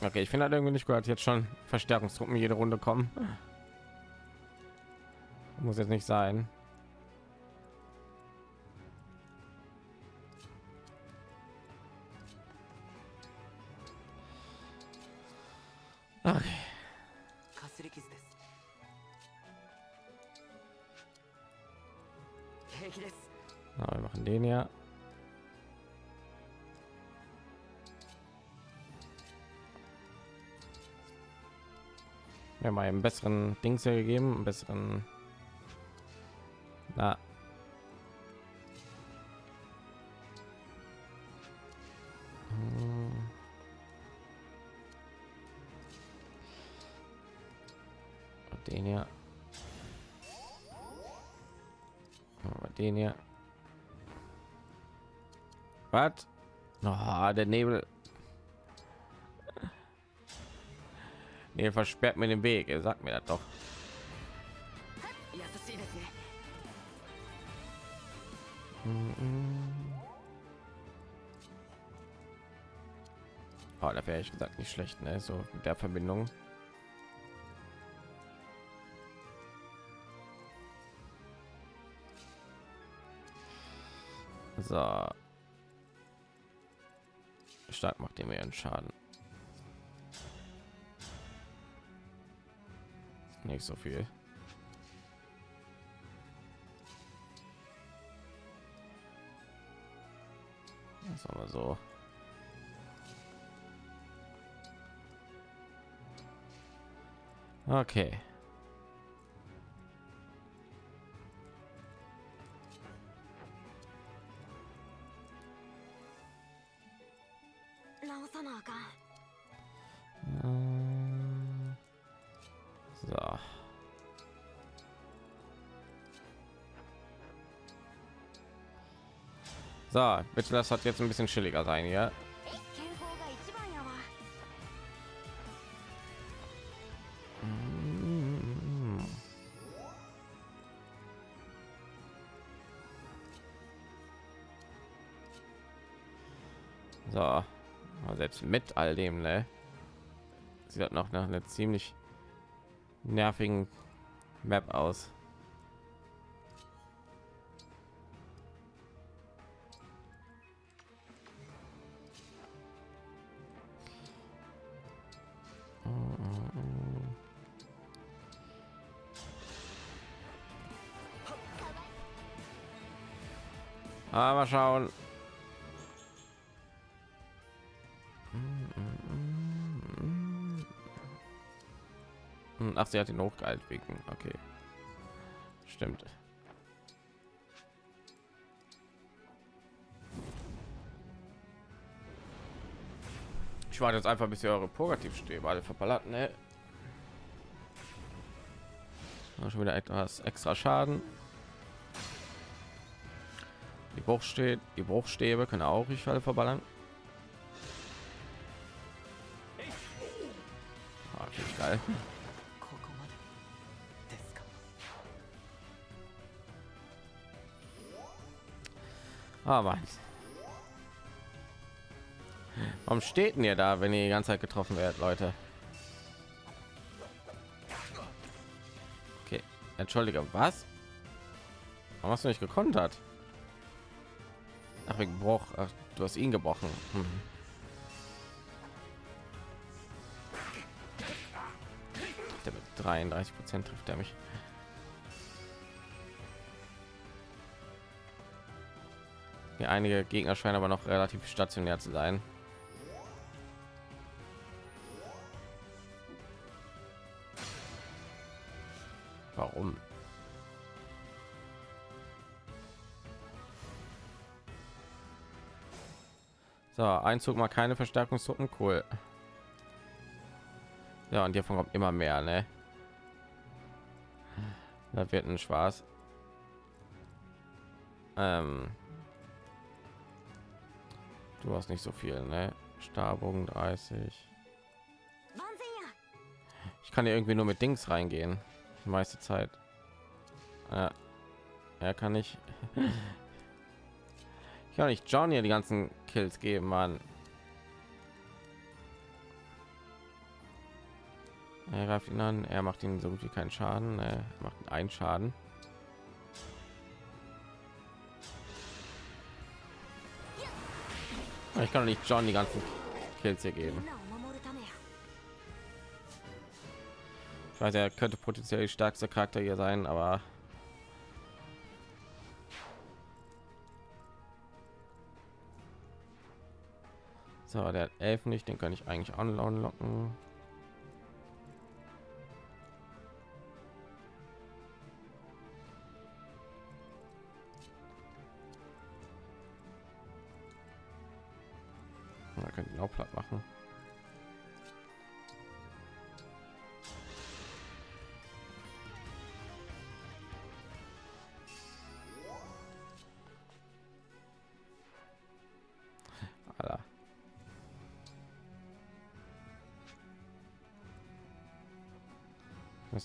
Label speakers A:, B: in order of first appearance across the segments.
A: Okay, ich finde halt irgendwie nicht gut, jetzt schon Verstärkungstruppen jede Runde kommen. Muss jetzt nicht sein. Einen besseren Dings hier gegeben, einen besseren. Na. Hm. Den hier. Den hier. Was? Oh, der Nebel. Ihr versperrt mir den Weg. Er sagt mir das doch.
B: Mhm.
A: Oh, da wäre ich gesagt nicht schlecht, ne? So mit der Verbindung. So. Stark macht ihr mir einen Schaden. Nicht so viel. Das aber so. Okay. So. So, bitte das hat jetzt ein bisschen chilliger sein, ja. So, selbst mit all dem, ne? Sie hat noch nach einer ziemlich nervigen Map aus. Ah, mal schauen. Sie hat ihn hochgehalten wegen. Okay, stimmt. Ich warte jetzt einfach, bis ihr eure Purgativstäbe alle verballert, ne? Schon wieder etwas extra Schaden. Die Bruchstäbe, die Bruchstäbe können auch ich alle verballern. Ah, geil. Ah, Mann. Warum steht denn ihr da, wenn ihr die ganze Zeit getroffen werdet, Leute? Okay, entschuldige, was? Warum hast du nicht gekontert? Ach, wegen Bruch. Ach, du hast ihn gebrochen. Hm. Der mit 33 Prozent trifft er mich. Ja, einige Gegner scheinen aber noch relativ stationär zu sein. Warum? So, Einzug mal keine Verstärkungstruppen, cool. Ja, und hiervon kommt immer mehr, ne? Da wird ein Spaß. Ähm, du hast nicht so viel ne? Stabung 30 ich kann ja irgendwie nur mit Dings reingehen. Die meiste Zeit. Ja, ja kann ich. Ich kann nicht John hier die ganzen Kills geben man er greift ihn an. Er macht ihn so gut wie keinen Schaden. Er macht einen Schaden. Ah, ich kann doch nicht John die ganzen Kills hier geben. Ich weiß, er könnte potenziell stärkster Charakter hier sein, aber so der hat elf nicht, den kann ich eigentlich anlocken.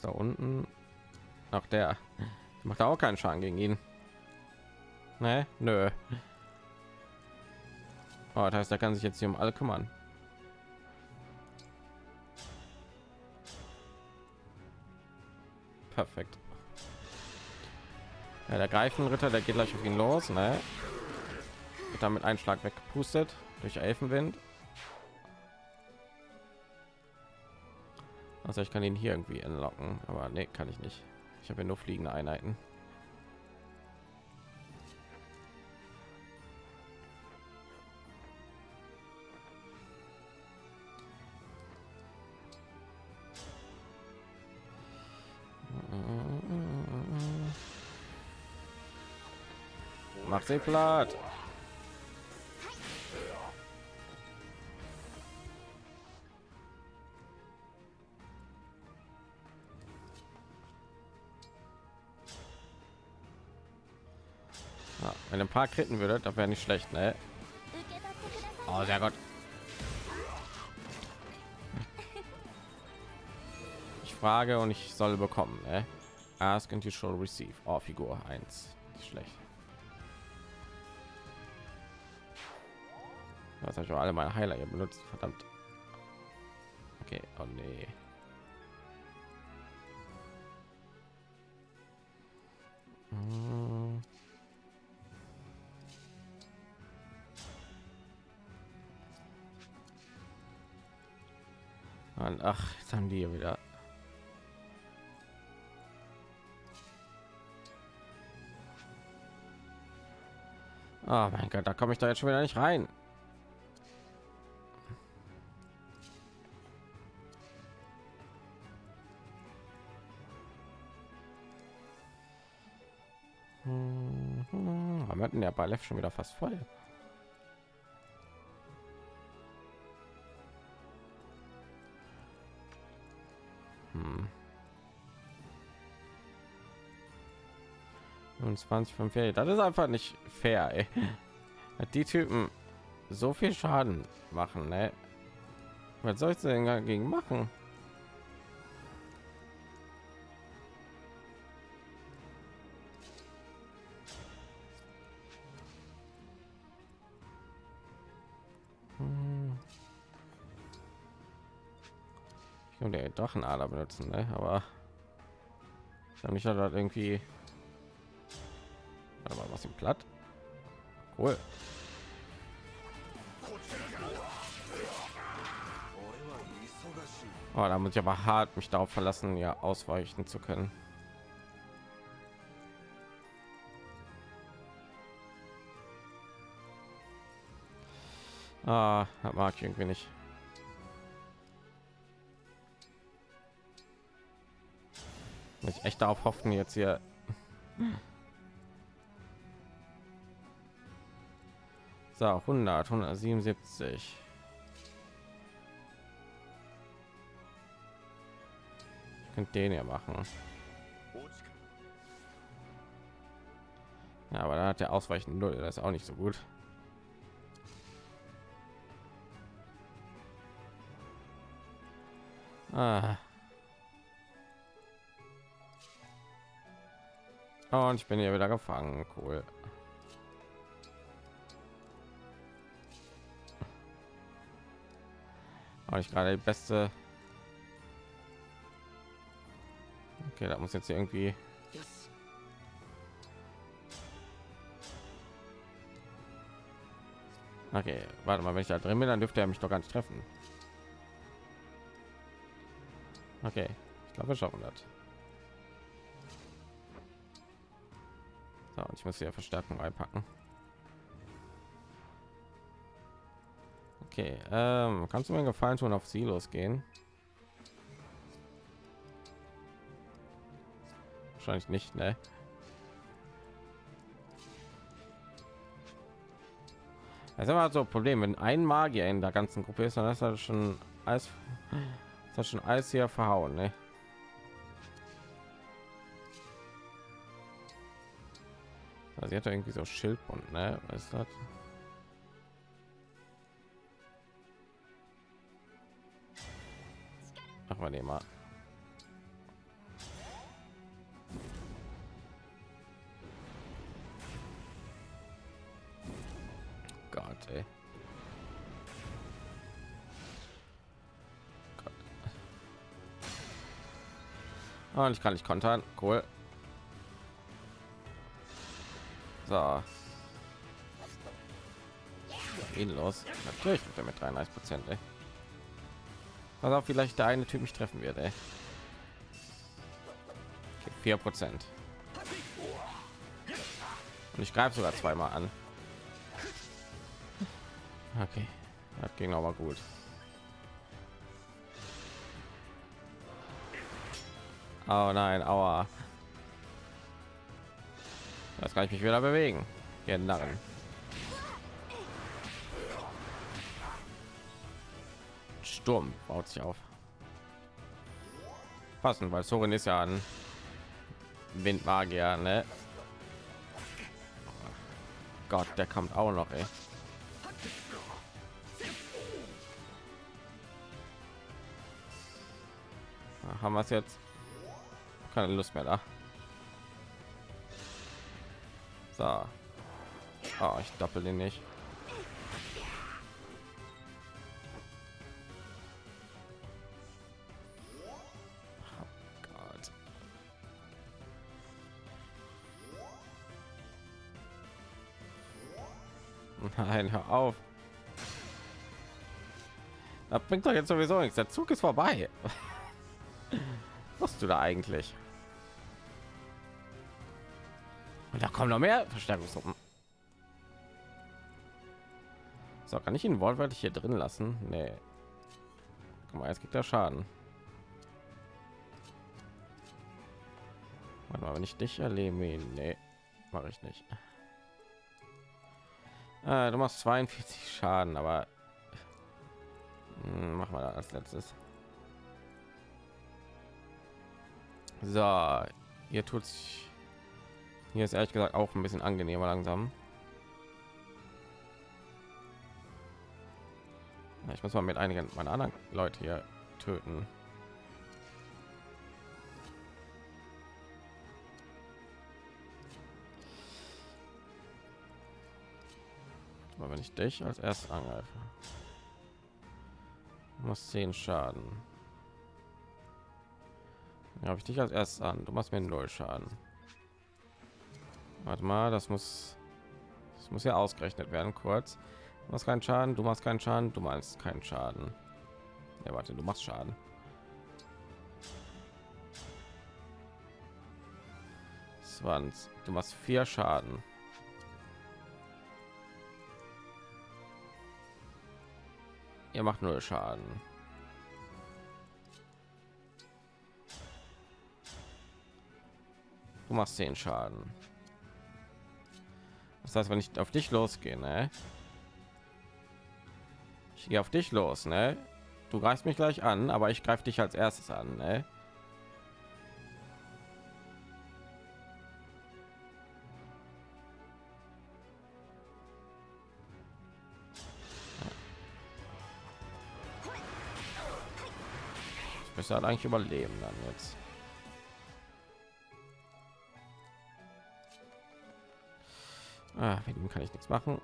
A: Da unten? Ach, der macht auch keinen Schaden gegen ihn. Ne, nö. Oh, das heißt, er kann sich jetzt hier um alle kümmern. Perfekt. Ja, der Greifenritter, der geht gleich auf ihn los, ne? Wird damit einen Schlag weggepustet durch Elfenwind. Also ich kann ihn hier irgendwie entlocken, aber nee, kann ich nicht. Ich habe ja nur fliegende Einheiten. Mach sie platt. paar kritten würde das wäre nicht schlecht ne? oh sehr gut. Ich frage und ich soll bekommen ne? ask and you shall receive. Oh figur 1 nicht schlecht. Das habe ich auch alle meine heiler benutzt. Verdammt. Okay oh nee. Ach, jetzt haben die wieder. Oh mein Gott, da komme ich da jetzt schon wieder nicht rein. Mhm. Wir hatten der Balef schon wieder fast voll. 25 von fair. Das ist einfach nicht fair. Ey. Die Typen so viel Schaden machen, ne? Was soll ich denn dagegen machen? Ich kann der Drachenader benutzen, ne? aber ich habe dass das irgendwie Was im platt. Cool. Oh, da muss ich aber hart mich darauf verlassen ja ausweichen zu können. Ah, mag ich irgendwie nicht. Muss ich echt darauf hoffen jetzt hier so 100 177 ich könnte den ja machen ja, aber da hat der ausweichen null das ist auch nicht so gut ah. Und ich bin hier wieder gefangen. Cool. Auch nicht gerade die beste Okay, da muss jetzt irgendwie Okay, warte mal, wenn ich da drin bin, dann dürfte er mich doch gar nicht treffen. Okay, ich glaube, wir schaffen das. So, und ich muss hier Verstärkung reinpacken. Okay, ähm, kannst du mir Gefallen tun, auf Silos gehen? Wahrscheinlich nicht, ne? Das ist immer so ein Problem, wenn ein Magier in der ganzen Gruppe ist, dann ist das schon alles, ist das schon alles hier verhauen, ne? Also sie hat irgendwie so Schildbund, ne? Was ist das? Ach, wir nehmen mal. Gott, ey. Gott. Ah, Und ich kann nicht kontern. Cool. So. Ihn los. Natürlich mit 33 Prozent. Was auch vielleicht der eine Typ mich treffen wird. Ey. Okay, 4 Prozent. Und ich greife sogar zweimal an. Okay, das ging aber gut. Oh nein, aua. Das kann ich mich wieder bewegen. Ihr Narren. Sturm baut sich auf. Passen, weil Sorin ist ja ein Windmagier, ne? Gott, der kommt auch noch, ey. Haben wir es jetzt? Keine Lust mehr da. So. Oh, ich doppel den nicht. Bringt doch jetzt sowieso nichts. Der Zug ist vorbei. Was du da eigentlich? Und da kommen noch mehr Verstärkungstruppen. So, kann ich ihn wortwörtlich hier drin lassen? Nee. Guck mal, jetzt gibt er Schaden. Warte mal, wenn ich dich erlebe, nee, mache ich nicht. Äh, du machst 42 Schaden, aber machen wir als letztes. So, hier tut hier ist ehrlich gesagt auch ein bisschen angenehmer langsam. Ich muss mal mit einigen meiner anderen Leute hier töten. Aber wenn ich dich als erstes angreife, muss 10 Schaden. Ja, habe ich dich als erstes an. Du machst mir null Schaden. Warte mal, das muss das muss ja ausgerechnet werden kurz. Du machst keinen Schaden, du machst keinen Schaden, du meinst keinen Schaden. Ja, warte, du machst Schaden. Du machst vier Schaden. Ihr macht null Schaden. Du machst zehn Schaden. Das heißt, wenn ich auf dich losgehe, ne? Ich gehe auf dich los, ne? Du greifst mich gleich an, aber ich greife dich als erstes an, ne? müsste halt eigentlich überleben dann jetzt. Ah, mit ihm kann ich nichts machen.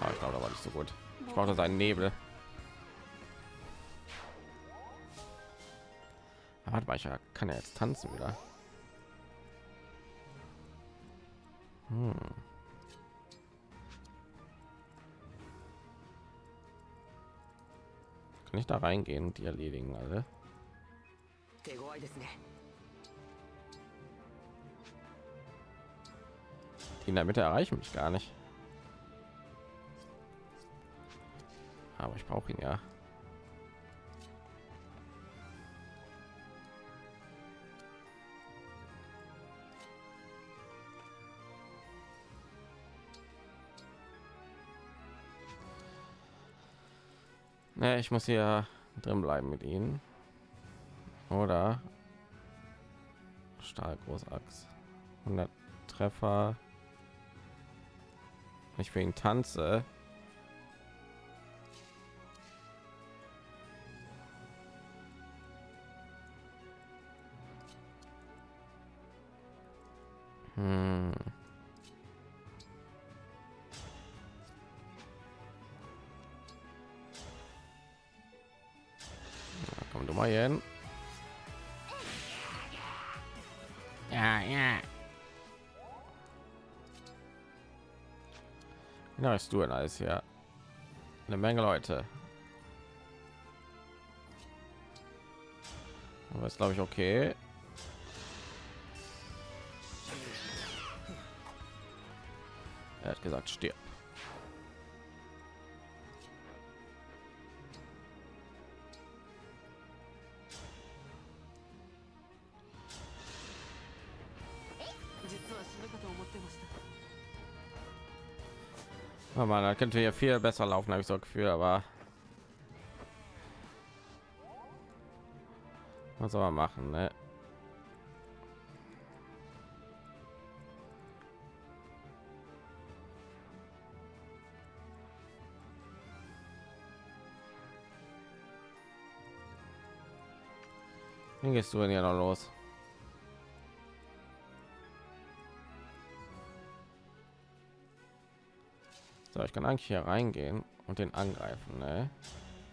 A: Ah, ich glaube, da war nicht so gut. Ich brauche seinen Nebel. Ich kann er jetzt tanzen wieder. Hm. Kann ich da reingehen und die erledigen alle? Die in der Mitte erreichen mich gar nicht. Aber ich brauche ihn ja. Ne, ich muss hier drin bleiben mit ihnen. Oder Stahl Großachs. 100 Treffer. Ich für ihn tanze. Hm. Ist du denn alles hier? Eine Menge Leute. Aber ist glaube ich okay. Er hat gesagt, stirb. Oh man, da könnte hier viel besser laufen, habe ich so Gefühl, aber was soll man machen, ne? Wie gehst du denn hier noch los? So, ich kann eigentlich hier reingehen und den angreifen, ne?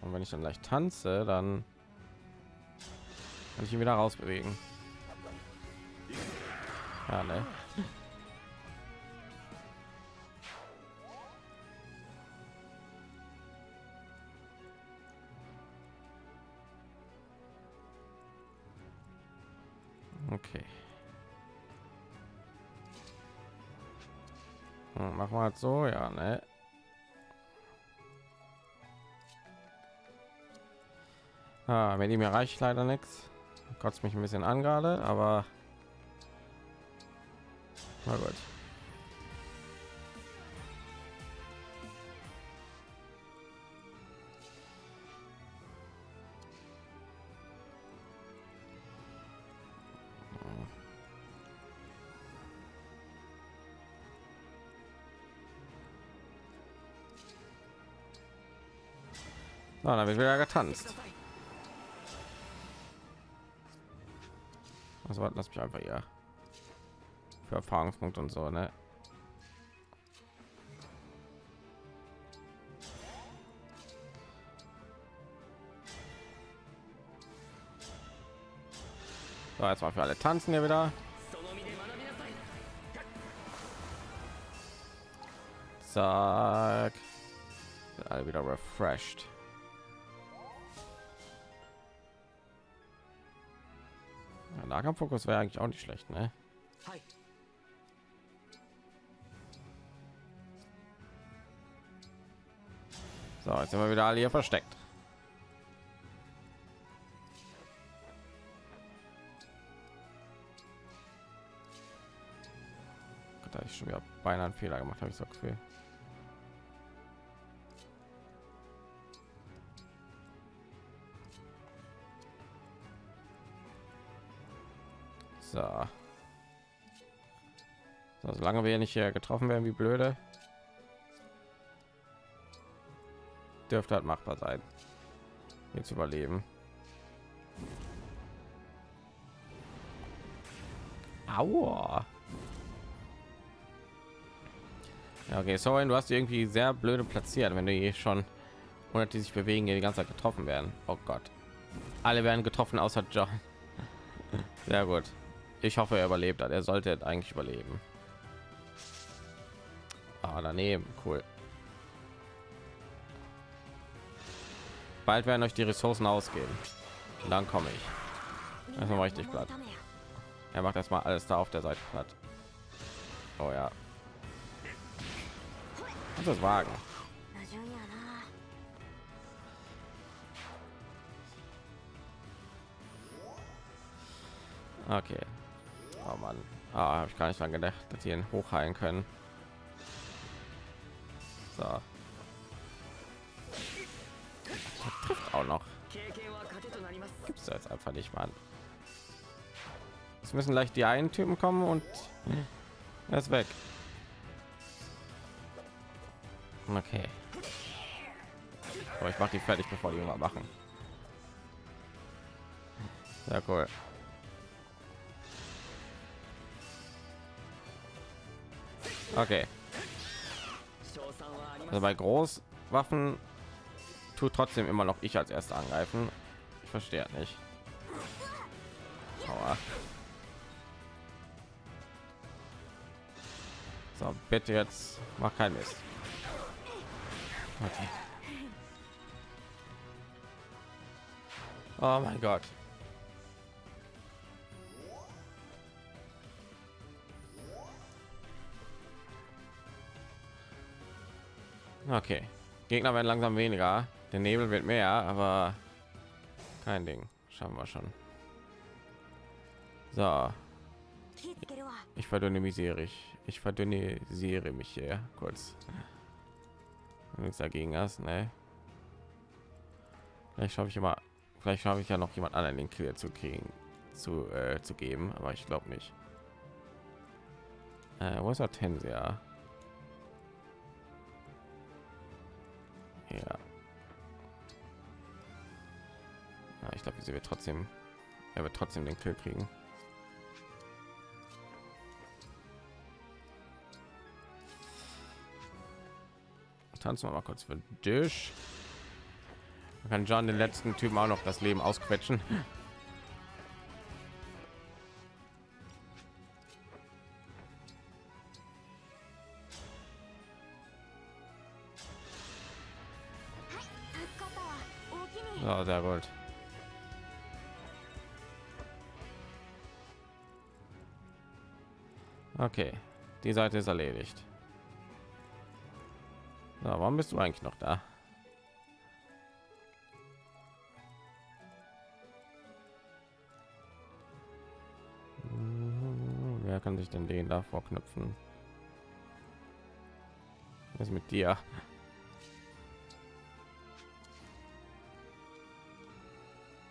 A: Und wenn ich dann leicht tanze, dann kann ich ihn wieder rausbewegen. Ja, ne? Okay. Hm, machen wir halt so, ja, ne? Ah, wenn die mir reicht leider nichts. Kotzt mich ein bisschen an gerade, aber na gut. Na, dann wird wieder getanzt. Also lass mich einfach ja für Erfahrungspunkte und so, ne? So, jetzt mal für alle tanzen hier wieder. Zack. Alle wieder refreshed. Nahkampffokus wäre eigentlich auch nicht schlecht, ne? So, jetzt sind wir wieder alle hier versteckt. Da ich schon wieder beinahe einen Fehler gemacht, habe ich so Gefühl. So. so. Solange wir nicht hier getroffen werden, wie blöde, dürfte halt machbar sein, jetzt überleben. Aua. Ja, okay, sorry, du hast die irgendwie sehr blöde platziert, wenn du hier schon und die sich bewegen, die ganze Zeit getroffen werden. Oh Gott, alle werden getroffen außer John. Sehr gut. Ich hoffe, er überlebt hat. Er sollte eigentlich überleben. Ah, daneben, cool. Bald werden euch die Ressourcen ausgehen. Und dann komme ich. Ist noch richtig platt. Er macht erstmal alles da auf der Seite platt. Oh ja. Und das Wagen. Okay. Oh Mann. Ah, habe ich gar nicht dran gedacht, dass sie ihn hochheilen können. So. Auch noch. Gibt's da jetzt einfach nicht, Mann. Es müssen gleich die einen Typen kommen und er ist weg. Okay. Aber ich mache die fertig, bevor die mal machen. Sehr cool. Okay. Also bei Großwaffen tut trotzdem immer noch ich als erster angreifen. Ich verstehe nicht. Aua. So, bitte jetzt mach kein Mist. Okay. Oh mein Gott. Okay. Gegner werden langsam weniger. Der Nebel wird mehr, aber kein Ding. Schauen wir schon. So. Ich verdünnisiere ich. Ich verdünnisiere mich hier kurz. Nichts dagegen hast, ne? Vielleicht schaffe ich immer. Vielleicht schaffe ich ja noch jemand anderen den Kill zu kriegen, zu äh, zu geben, aber ich glaube nicht. Äh, wo ist er Tensia? Ja. ja ich glaube, sie wird trotzdem, er wird trotzdem den Kill kriegen. Tanzen wir mal kurz für dich. Man kann John den letzten Typen auch noch das Leben ausquetschen. Oh, sehr gut. Okay, die Seite ist erledigt. So, warum bist du eigentlich noch da? Wer kann sich denn den da vorknüpfen? Was mit dir?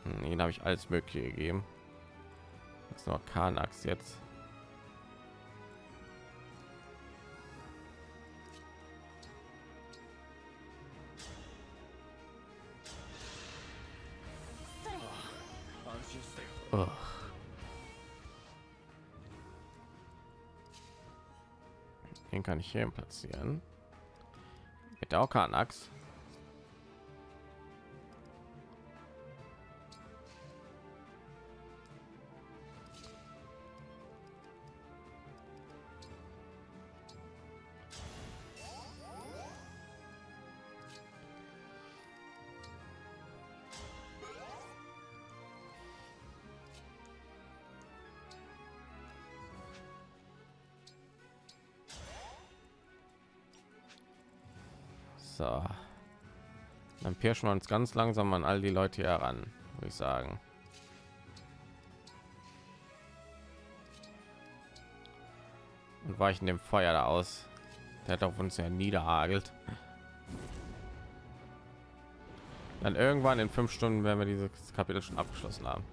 A: Hm, ihn habe ich alles mögliche gegeben. Das ist noch Kanax jetzt. Oh. Den kann ich hier platzieren. Mit der Kanax. Pirschen wir uns ganz langsam an all die Leute heran, würde ich sagen. Und weichen dem Feuer da aus. Der hat auf uns ja niederhagelt. Dann irgendwann in fünf Stunden werden wir dieses Kapitel schon abgeschlossen haben.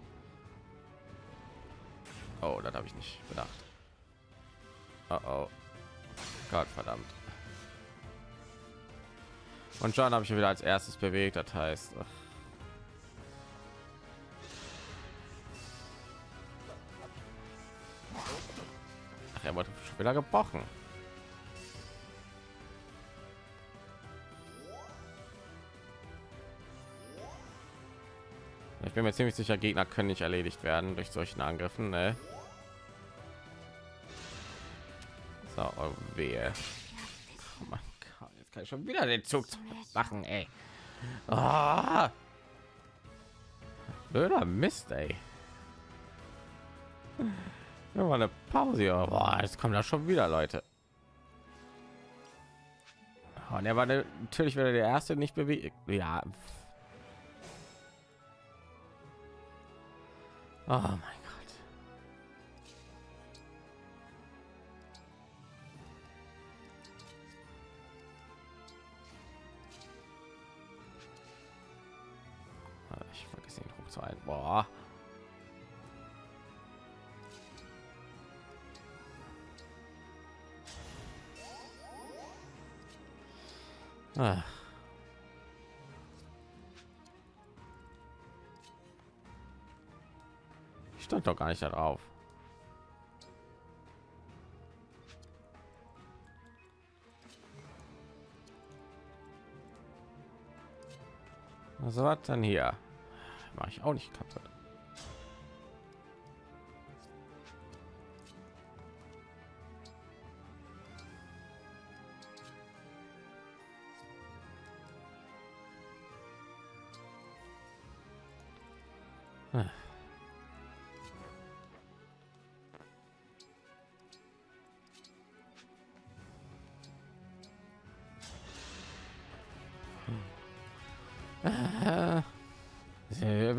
A: Oh, das habe ich nicht bedacht. Oh, oh. Gott verdammt. Und schon habe ich wieder als erstes bewegt, das heißt. Ach. ach er wurde schon wieder gebrochen. Ich bin mir ziemlich sicher, Gegner können nicht erledigt werden durch solchen Angriffen. Ne? So, oh wehe schon wieder den Zug machen, ey. Ah. Blöder Mist, ey. Ja, mal eine Pause. Boah, jetzt kommen da schon wieder Leute. Und er war natürlich wieder der erste nicht bewegt. Ja. Oh mein Ah. Ich stand doch gar nicht darauf. Was war dann hier? War ich auch nicht kaputt.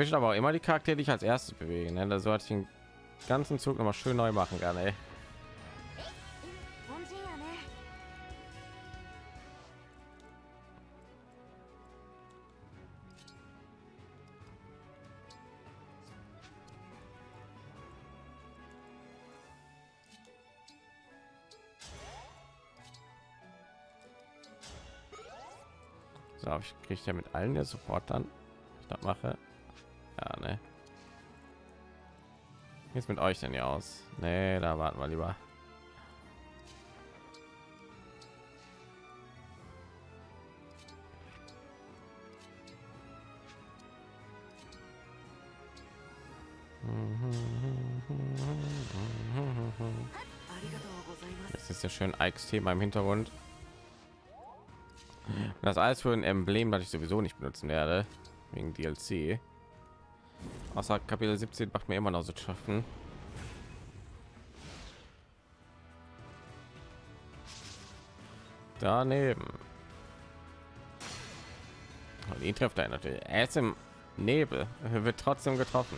A: möchte aber auch immer die Charaktere, die ich als erstes bewegen. Ne? Da sollte ich den ganzen Zug noch mal schön neu machen gerne. Ich kriege ja mit allen der sofort dann ich das mache. Ja, ne. Jetzt mit euch denn ja aus? Nee, da warten wir lieber. Das ist ja schön Ike's-Thema im Hintergrund. Das alles für ein Emblem, das ich sowieso nicht benutzen werde, wegen DLC. Außer Kapitel 17 macht mir immer noch so schaffen. Daneben. Und ihn trifft er natürlich. Er ist im Nebel, er wird trotzdem getroffen.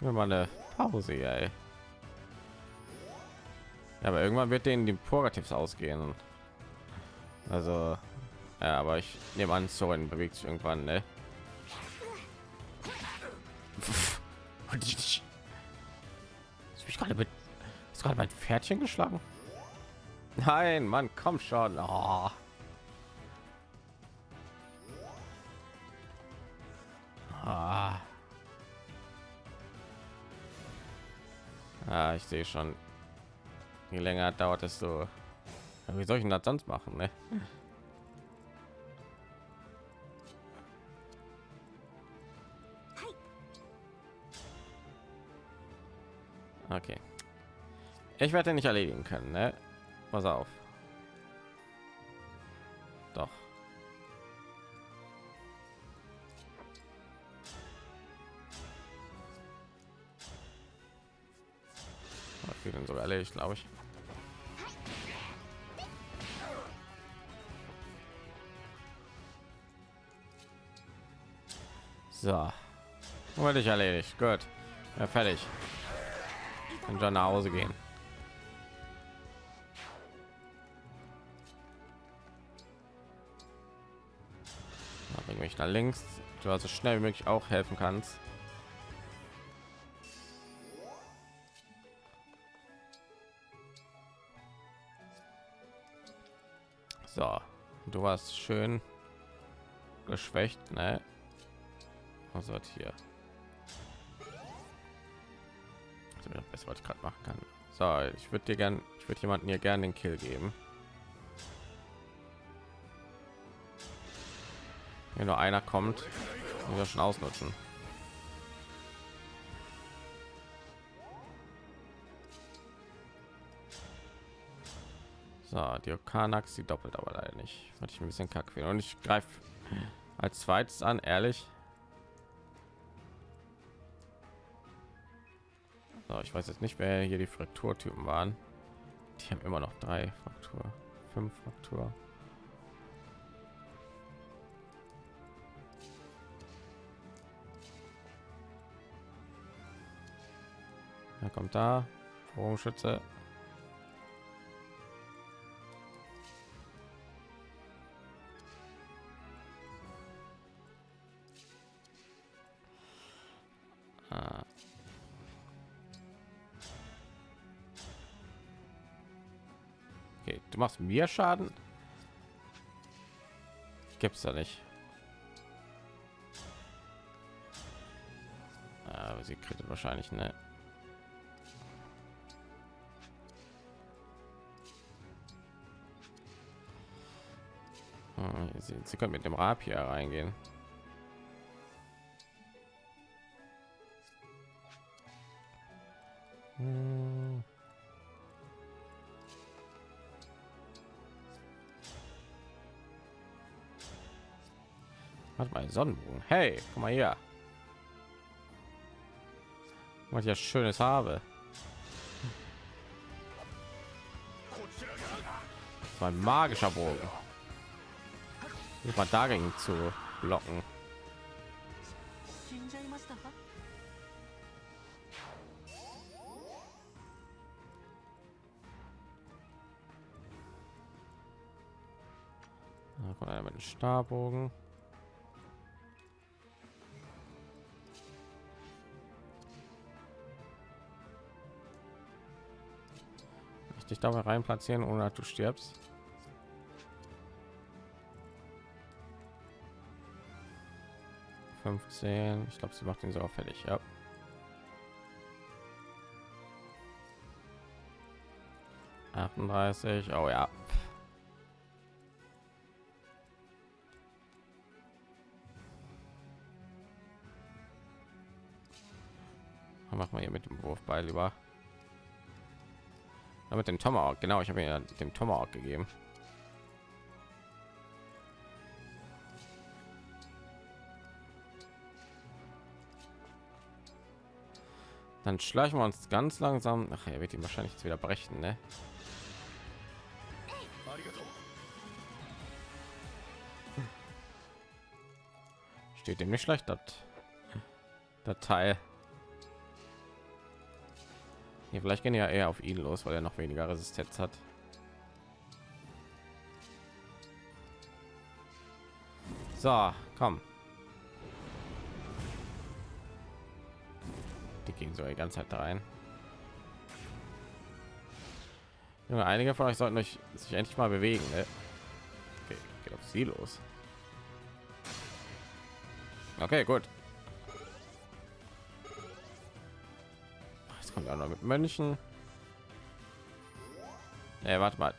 A: Mir mal eine Pause, ey. Ja, aber irgendwann wird denen die Purgativs ausgehen. Also, ja, aber ich nehme an, Soren bewegt sich irgendwann, ne? Ist mich gerade mit ist gerade mein Pferdchen geschlagen? Nein, Mann, komm schon. Oh. Ah. Ah, ich sehe schon. Je länger dauert es so. Wie soll ich denn das sonst machen? Ne? Okay. Ich werde nicht erledigen können, ne? Pass auf. Doch. Okay, dann sogar erledigt, glaube ich. So. Wollte ich erledigt. Gut. Ja, fertig. Kann schon nach Hause gehen. Bring mich nach links. Du also schnell wie möglich auch helfen kannst. So, du warst schön geschwächt, ne? sortiert. Also das was ich gerade machen kann. So, ich würde dir gern, ich würde jemanden hier gerne den Kill geben. Wenn nur einer kommt, muss er schon ausnutzen. So, die Okanax, die doppelt aber leider nicht. Hatte ich ein bisschen kack finde. Und ich greife als zweites an, ehrlich. Ich weiß jetzt nicht, wer hier die Frakturtypen waren. Die haben immer noch drei Fraktur, fünf Fraktur. Er kommt da, Bogenschütze. Du machst mir Schaden. Gibt's da nicht. Aber sie kriegt wahrscheinlich ne. Hm, Sie, sie können mit dem Rapier reingehen. Sonnenbogen. Hey, komm mal hier. Was ich ja schönes habe. Mein magischer Bogen. Ich mal dagegen zu blocken. Da kommt einer mit dem Starbogen. Dich dabei rein platzieren, ohne dass du stirbst. Ich glaube, sie macht ihn sogar fertig. Ja. Achtunddreißig. Oh ja. Machen wir hier mit dem Wurfball lieber. Ja, mit dem Tomahawk, genau, ich habe ja dem Tomahawk gegeben. Dann schleichen wir uns ganz langsam. Ach, er wird ihn wahrscheinlich jetzt wieder brechen, ne? Steht dem nicht schlecht, das Teil. Ja, vielleicht gehen ja eher auf ihn los, weil er noch weniger Resistenz hat. So, komm. Die gehen so die ganze Zeit da rein. Junge, einige von euch sollten euch sich endlich mal bewegen. Ne? Okay, geht auf sie los. Okay, gut. Auch noch mit Mönchen. Ey, warte mal.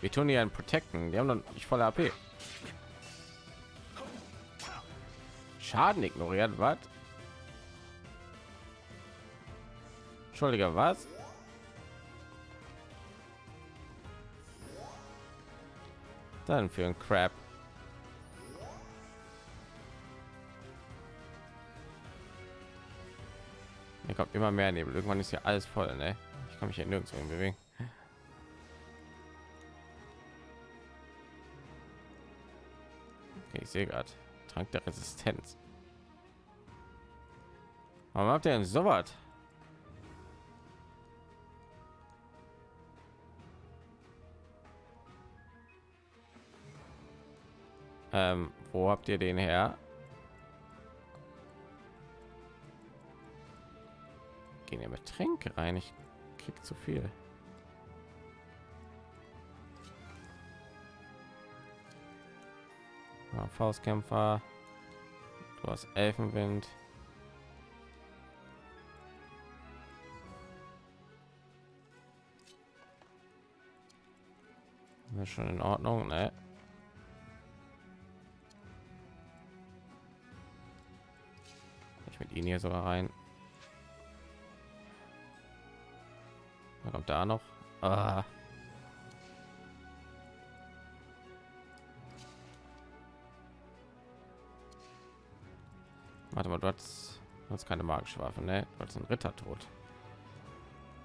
A: Wir tun hier einen Protecten. Die haben noch nicht volle AP. Schaden ignoriert, was? Entschuldige, was? Dann für ein Crap. Kommt immer mehr Nebel. Irgendwann ist ja alles voll, ne? Ich kann mich hier nirgendwo hin bewegen. Okay, ich sehe gerade. Trank der Resistenz. Warum habt ihr denn so was? Ähm, wo habt ihr den her? gehen in Getränke rein. Ich krieg zu viel. Ja, Faustkämpfer. Du hast Elfenwind. Das schon in Ordnung, ne? Ich mit ihnen hier sogar rein. Was kommt da noch? Ah. Warte mal, du hast, du hast keine magische Waffe, ne? Du hast einen Ritter tot.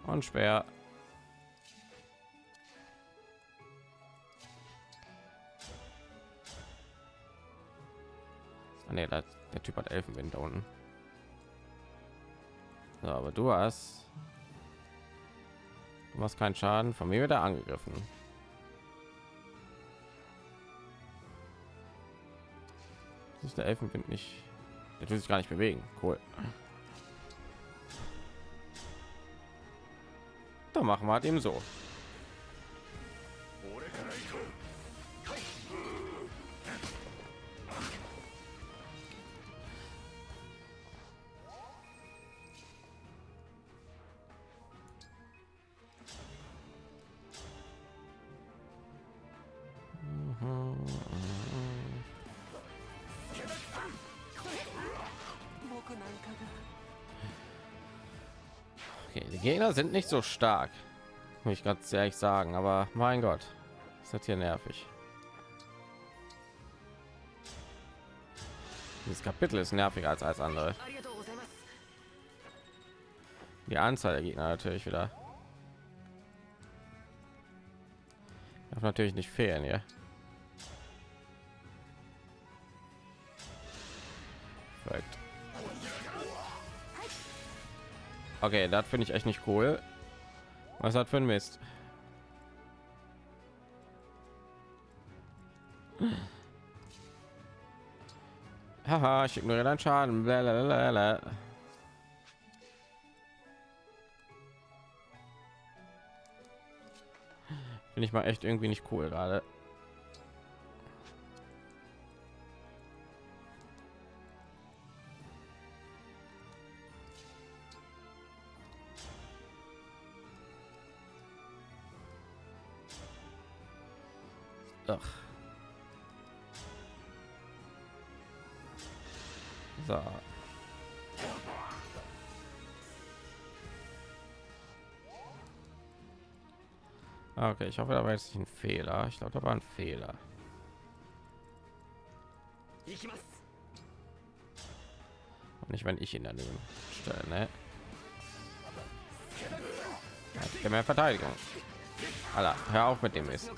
A: Und schwer. Ah, ne, der, der Typ hat Elfenwind da unten. So, aber du hast du machst keinen Schaden. Von mir wieder angegriffen. Das ist der Elfenwind nicht. Der will sich gar nicht bewegen. Cool. Da machen wir halt eben so. Gegner sind nicht so stark, muss ich ganz ehrlich sagen, aber mein Gott, ist das hier nervig. Dieses Kapitel ist nerviger als als andere. Die Anzahl der Gegner natürlich wieder. Darf natürlich nicht fehlen hier. Okay, das finde ich echt nicht cool. Was hat für ein Mist? Haha, ich ignoriere deinen Schaden. Blablabla. Finde ich mal echt irgendwie nicht cool gerade. Okay, ich hoffe, da war jetzt nicht ein Fehler. Ich glaube, da war ein Fehler. Und nicht, wenn ich ihn daneben stelle, ne? Ja, mehr Verteidigung. Alter, hör auf mit dem ist.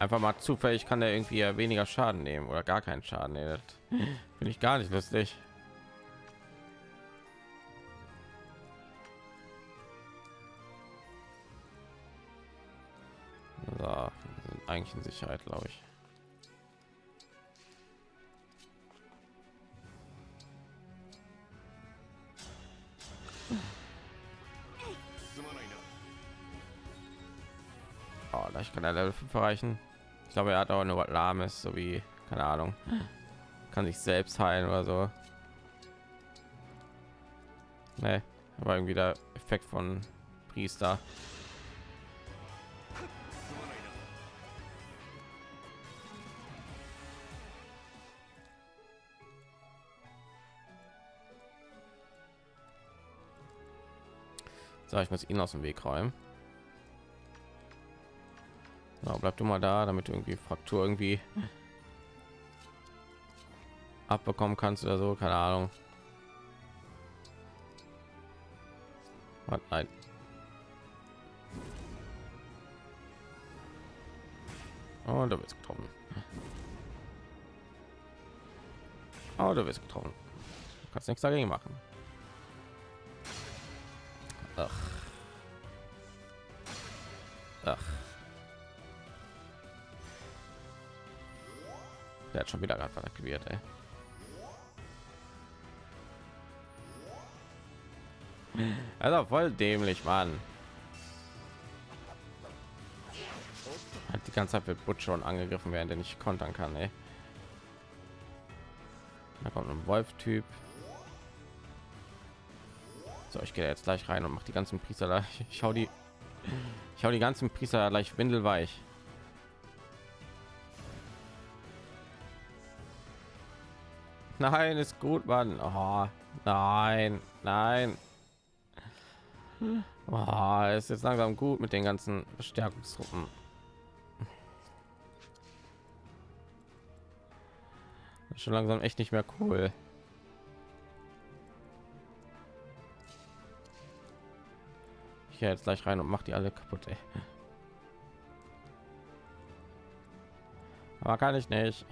A: Einfach mal zufällig kann der irgendwie weniger Schaden nehmen oder gar keinen Schaden. Nee, Finde ich gar nicht lustig. Eigentlich in Sicherheit, glaube ich. Oh, ich kann er Level 5 erreichen. Ich glaube, er hat auch nur lahmes, so wie keine Ahnung, kann sich selbst heilen oder so. Nee, aber irgendwie der Effekt von Priester. So, ich muss ihn aus dem Weg räumen. Ja, bleib du mal da, damit irgendwie Fraktur irgendwie abbekommen kannst oder so, keine Ahnung. Was? Nein. Oh, du bist getroffen. Oh, du bist getroffen. Du kannst nichts dagegen machen. Ach. Ach. Der hat schon wieder gerade aktiviert, ey. Also voll dämlich, Mann. Hat die ganze Zeit wird Butch schon angegriffen, während er nicht kontern kann, ey. Da kommt ein Wolf-Typ. So, ich gehe jetzt gleich rein und mache die ganzen Priester da. Ich hau die, ich hau die ganzen Priester gleich windelweich. Nein, ist gut, Mann. Oh, nein, nein. Oh, ist jetzt langsam gut mit den ganzen Verstärkungstruppen. Ist Schon langsam echt nicht mehr cool. Ich jetzt gleich rein und mach die alle kaputt. Ey. Aber kann ich nicht.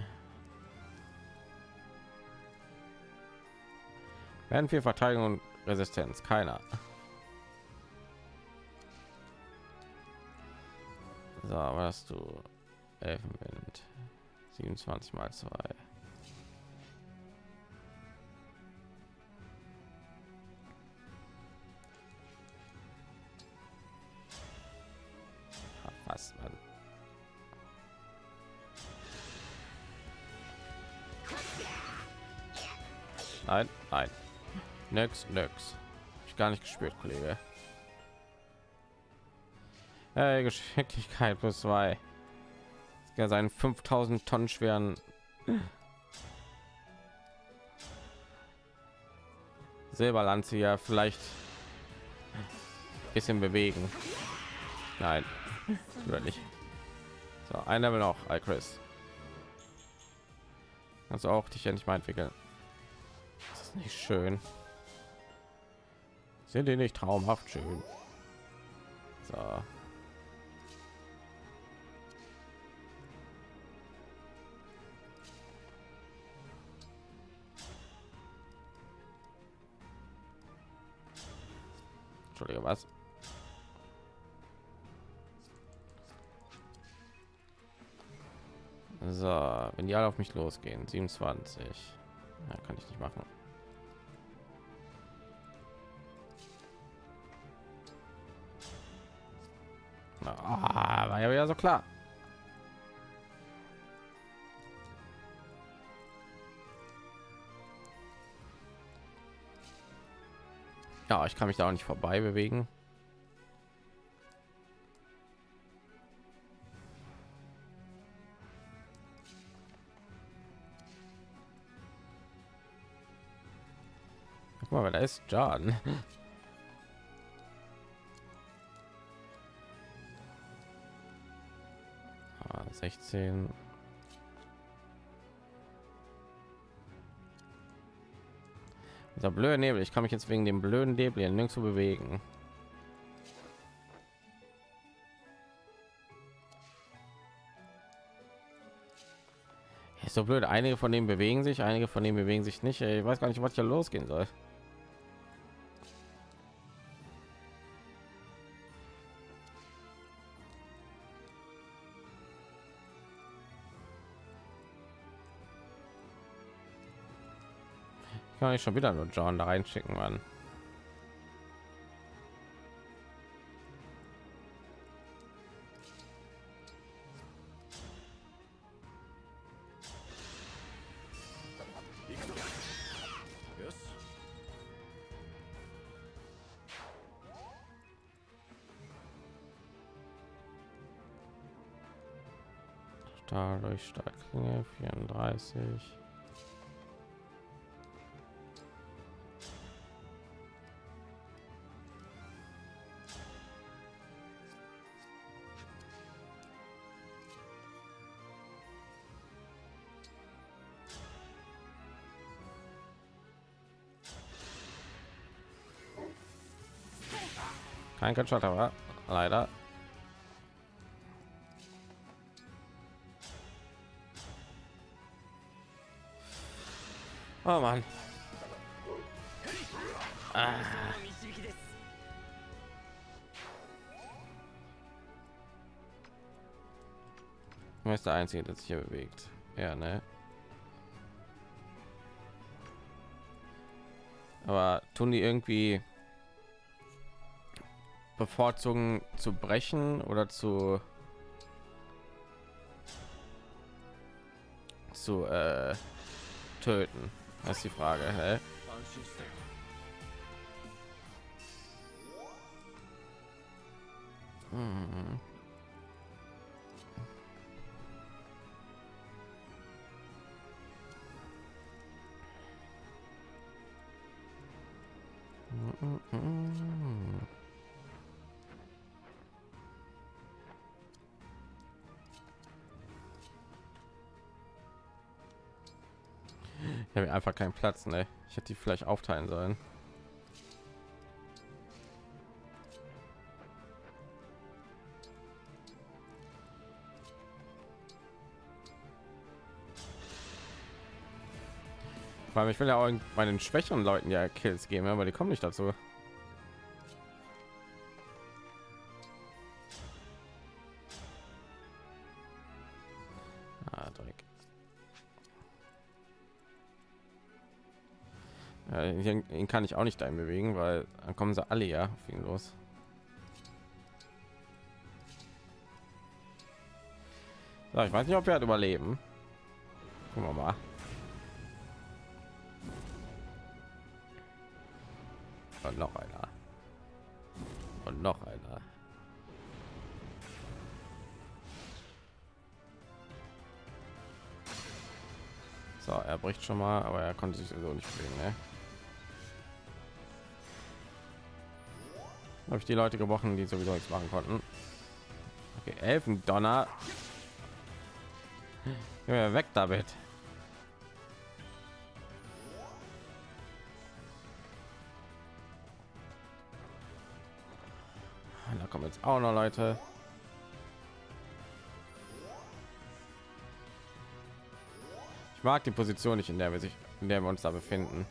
A: Werden viel Verteidigung und Resistenz, keiner. So, was du Elfenwind 27 mal 2. Nix, nix. Ich gar nicht gespürt, Kollege. Hey, Geschicklichkeit plus zwei. Ja, seinen 5000 Tonnen schweren Silberlanze ja vielleicht bisschen bewegen. Nein, wird nicht. So, ein Level noch, Chris. Also auch dich ja nicht mal entwickeln. Das ist nicht schön. Sind die nicht traumhaft schön? So. Entschuldige, was? So, wenn die alle auf mich losgehen, 27. Ja, kann ich nicht machen. Klar. Ja, ich kann mich da auch nicht vorbei bewegen. Guck mal, da ist John. 16 Dieser blöde Nebel. Ich kann mich jetzt wegen dem blöden Nebel nirgendwo bewegen. Ist so blöd. Einige von denen bewegen sich, einige von denen bewegen sich nicht. Ich weiß gar nicht, was hier losgehen soll. Ich schon wieder nur John da reinschicken, Mann. Dadurch stark 34. Kein Gunshot, aber leider. Oh Mann. Ah. Du bist der Einzige, der sich hier bewegt. Ja, ne? Aber tun die irgendwie bevorzugen zu brechen oder zu zu äh, töten das ist die frage hä? Hm. Mm -mm. Ich habe einfach keinen Platz, ne? Ich hätte die vielleicht aufteilen sollen. Weil ich will ja auch meinen schwächeren Leuten ja Kills geben, aber die kommen nicht dazu. Kann ich auch nicht dahin bewegen, weil dann kommen sie alle ja auf ihn los. So, ich weiß nicht, ob wir halt überleben. Gucken wir mal. Und noch einer. Und noch einer. So, er bricht schon mal, aber er konnte sich so nicht bewegen. Ne? Habe ich die Leute gebrochen, die sowieso nichts machen konnten. Okay, Elfendonner. Ja, weg damit. Da kommen jetzt auch noch Leute. Ich mag die Position nicht, in der wir sich, in der wir uns da befinden.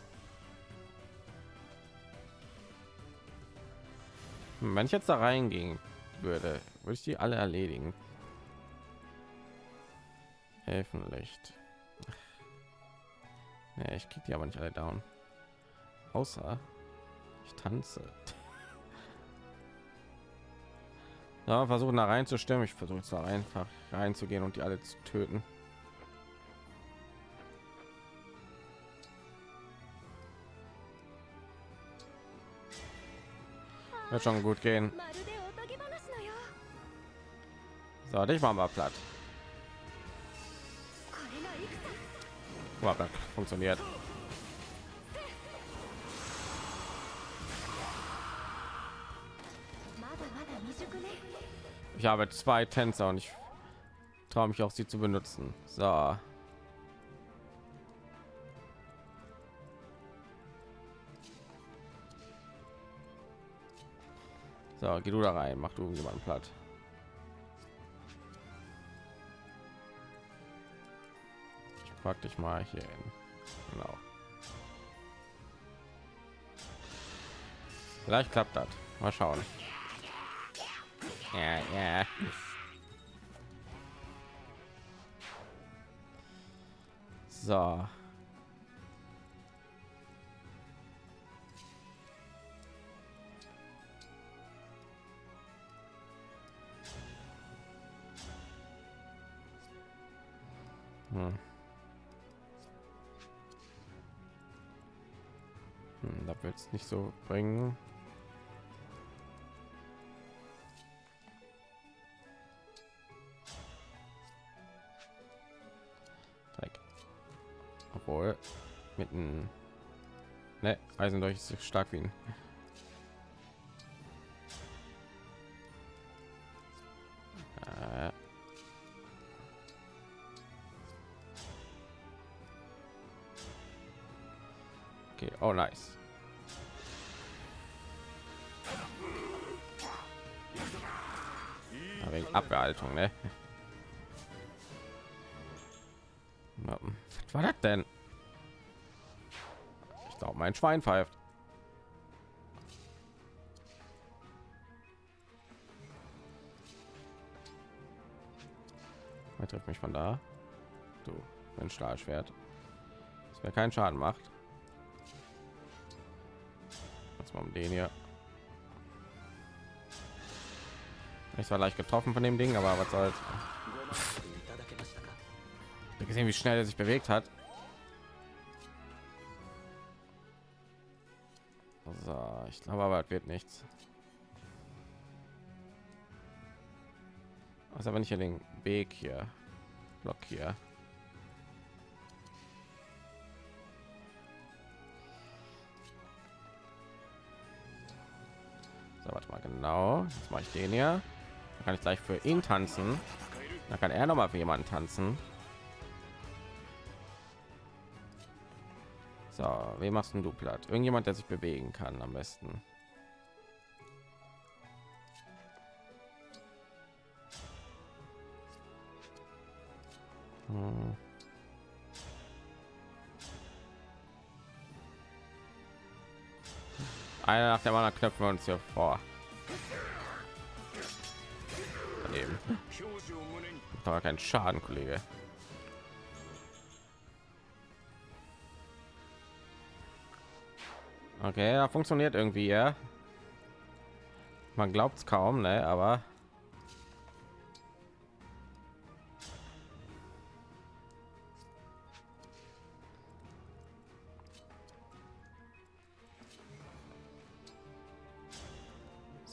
A: Wenn ich jetzt da reingehen würde, würde ich die alle erledigen. Helfenlicht. Ja, ich krieg die aber nicht alle down. Außer ich tanze. Ja, versuchen da reinzustimmen. Ich versuche jetzt da einfach reinzugehen und die alle zu töten. Wird schon gut gehen. So, dich machen wir platt. Wow, funktioniert. Ich habe zwei Tänzer und ich traue mich auch sie zu benutzen. So. So, geh du da rein, mach du jemanden platt. Ich pack dich mal hier hin. Genau. Vielleicht klappt das. Mal schauen. Ja, ja. So. Hm. Hm, da wird es nicht so bringen. Dreck. Obwohl mit einem ne, Eisen durch ist so stark wie ein nice. Wegen Abwehrhaltung, ne? Was war das denn? Ich glaube, mein Schwein pfeift. Er trifft mich von da. Du, mein Stahlschwert. Das wäre keinen Schaden macht erstmal um den hier. Ich war leicht getroffen von dem Ding, aber was soll's. Ich gesehen, wie schnell er sich bewegt hat. So, ich glaube aber, es wird nichts. Also wenn ich den Weg hier blockiere. Genau. Jetzt mache ich den hier. Dann kann ich gleich für ihn tanzen. Dann kann er noch mal für jemanden tanzen. So, wem machst du platt? Irgendjemand, der sich bewegen kann am besten. Hm. Einer nach dem anderen knöpfen wir uns hier vor. Macht Doch keinen Schaden, Kollege. Okay, da funktioniert irgendwie, ja. Man glaubt es kaum, ne? Aber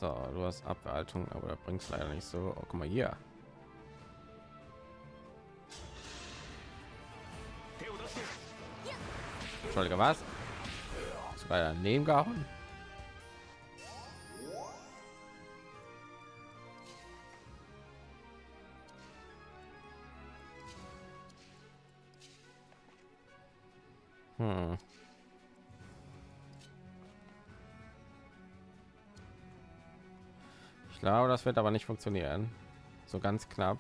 A: So, du hast Abwehrhaltung, aber da bringst leider nicht so. Oh, guck mal hier. Entschuldige, was? Sogar daneben gehauen. Hm. Glaube, das wird aber nicht funktionieren. So ganz knapp.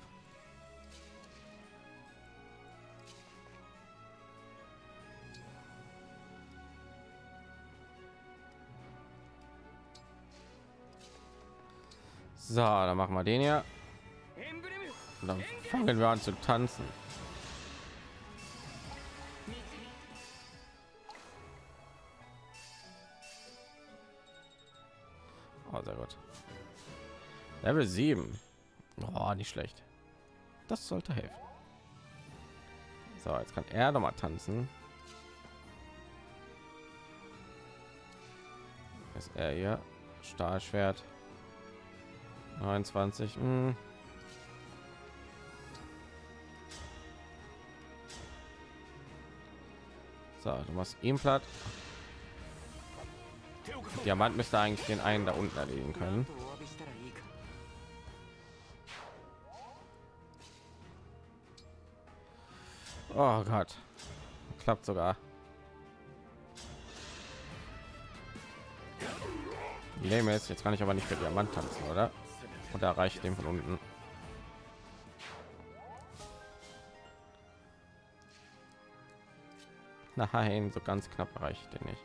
A: So, dann machen wir den hier. Und dann fangen wir an zu tanzen. Level 7. Oh, nicht schlecht. Das sollte helfen. So, jetzt kann er noch mal tanzen. Ist er hier? Stahlschwert. 29. Mh. So, du machst ihn platt. Diamant müsste eigentlich den einen da unten erledigen können. Oh Gott. Klappt sogar. Lame ist, jetzt kann ich aber nicht für Diamant tanzen, oder? Und erreicht den von unten. Nein, so ganz knapp erreicht den nicht.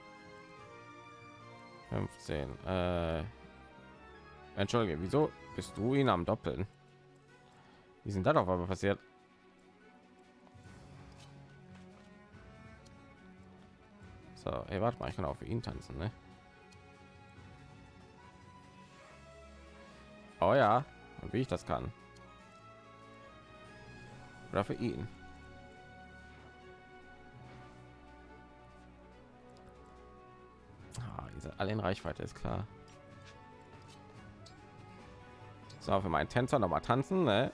A: 15. Äh, Entschuldige, wieso bist du ihn am Doppeln? Wie sind da doch aber passiert? So, ey, warte mal, ich kann auch für ihn tanzen, ne? Oh ja, und wie ich das kann. Oder für ihn. Ah, diese alle in Reichweite ist klar. So, für meinen Tänzer noch mal tanzen, ne?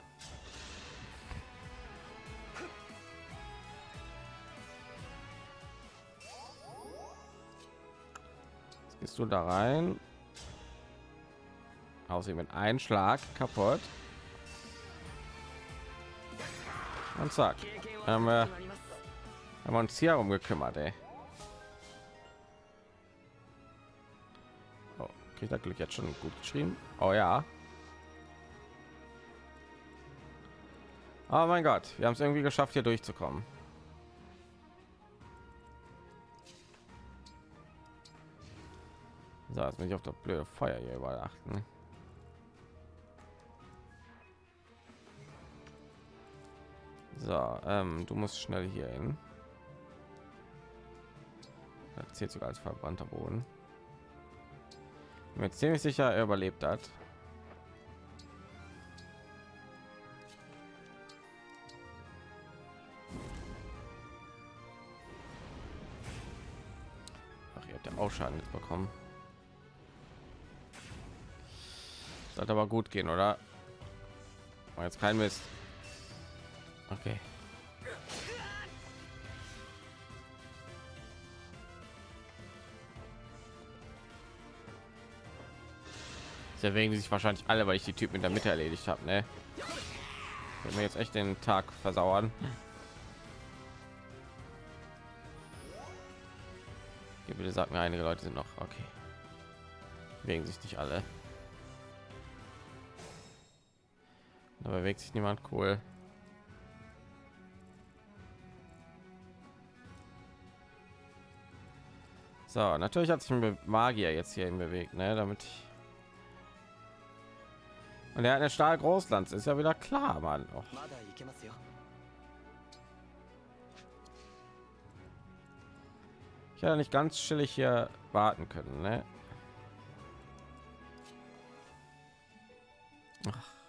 A: Gehst du da rein Außerdem mit einem Schlag kaputt. Und zack. Haben wir, haben wir uns hier um gekümmert, ey. Oh, kriegt das Glück jetzt schon gut geschrieben? Oh ja. Oh mein Gott, wir haben es irgendwie geschafft, hier durchzukommen. So, jetzt bin ich auf das blöde Feuer hier überall achten. So, ähm, du musst schnell hier hin. Das zählt sogar als verbrannter Boden. Mir ziemlich sicher, er überlebt hat. Ach, ihr habt ja auch Schaden bekommen. Sollte aber gut gehen, oder? War jetzt kein Mist. Okay. Deswegen sich wahrscheinlich alle, weil ich die Typen in der Mitte erledigt habe. Ne? Wenn wir jetzt echt den Tag versauern. Hier bitte sagt mir, einige Leute sind noch okay. Wegen sich nicht alle. Da bewegt sich niemand cool. So, natürlich hat sich ein Magier jetzt hierhin bewegt, ne? Damit ich und er hat eine Stahl Großlands, ist ja wieder klar, Mann.
C: Oh.
A: Ich hätte nicht ganz chillig hier warten können, ne? Ach.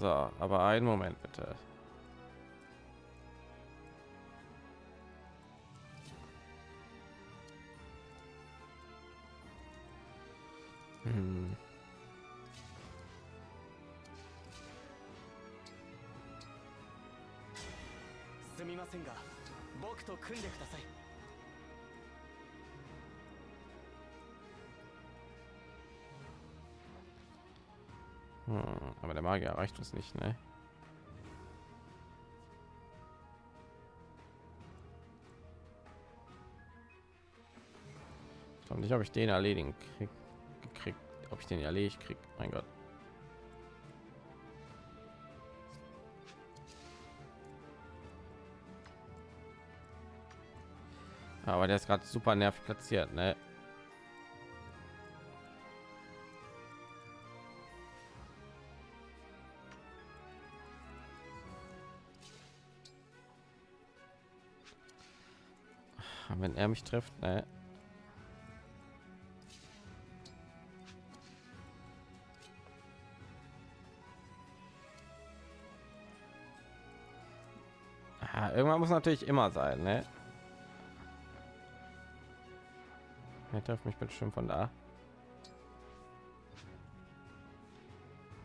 A: So, aber einen Moment bitte. Hm. Hm, aber der Magier erreicht uns nicht, ne? Ich nicht, ob ich den erledigen krieg, gekriegt, ob ich den erledigt krieg. Mein Gott. Aber der ist gerade super nervig platziert, ne? Wenn er mich trifft ne? Ah, irgendwann muss natürlich immer sein ne? er trifft mich bestimmt von da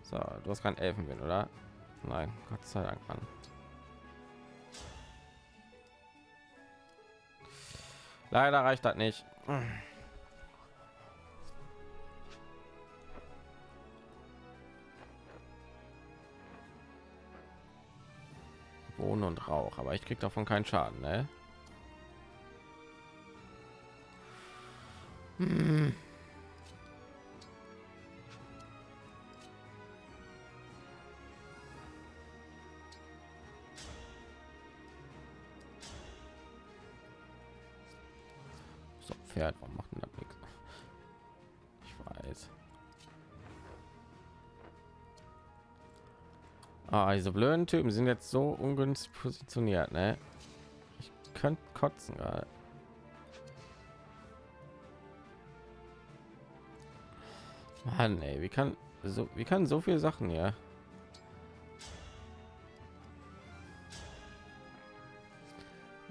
A: so du hast kein elfenwind oder nein gott sei dank Mann. Leider reicht das nicht. Wohnen und Rauch, aber ich krieg davon keinen Schaden, ne? Hm. Ah, diese blöden Typen sind jetzt so ungünstig positioniert, ne? Ich könnte kotzen gerade. Mann, ey, wie kann so wie kann so viel Sachen ja?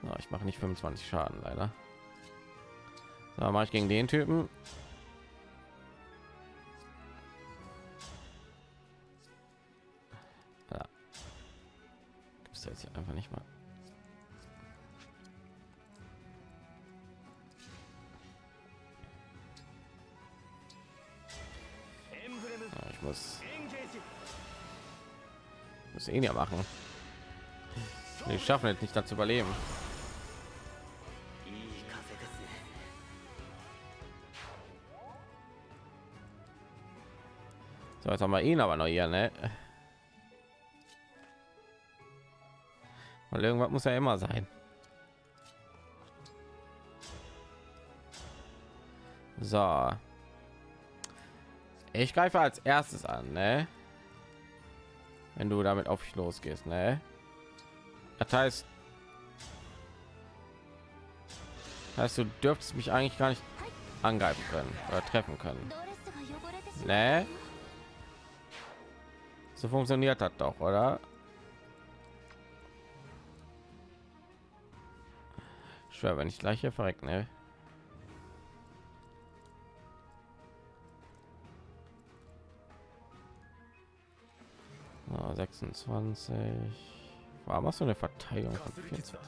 A: Na, ich mache nicht 25 Schaden leider. So, mache ich gegen den Typen. schaffen jetzt nicht dazu überleben. So, jetzt haben wir ihn aber noch hier, ne? Weil irgendwas muss ja immer sein. So. Ich greife als erstes an, ne? Wenn du damit auf ich losgehst, ne? Das heißt, das heißt, du dürftest mich eigentlich gar nicht angreifen können oder treffen können. Nee? So funktioniert das doch, oder? Schwer, wenn ich gleich hier verreck, ne? Oh, 26 Ah, Warum hast du eine Verteidigung von 24?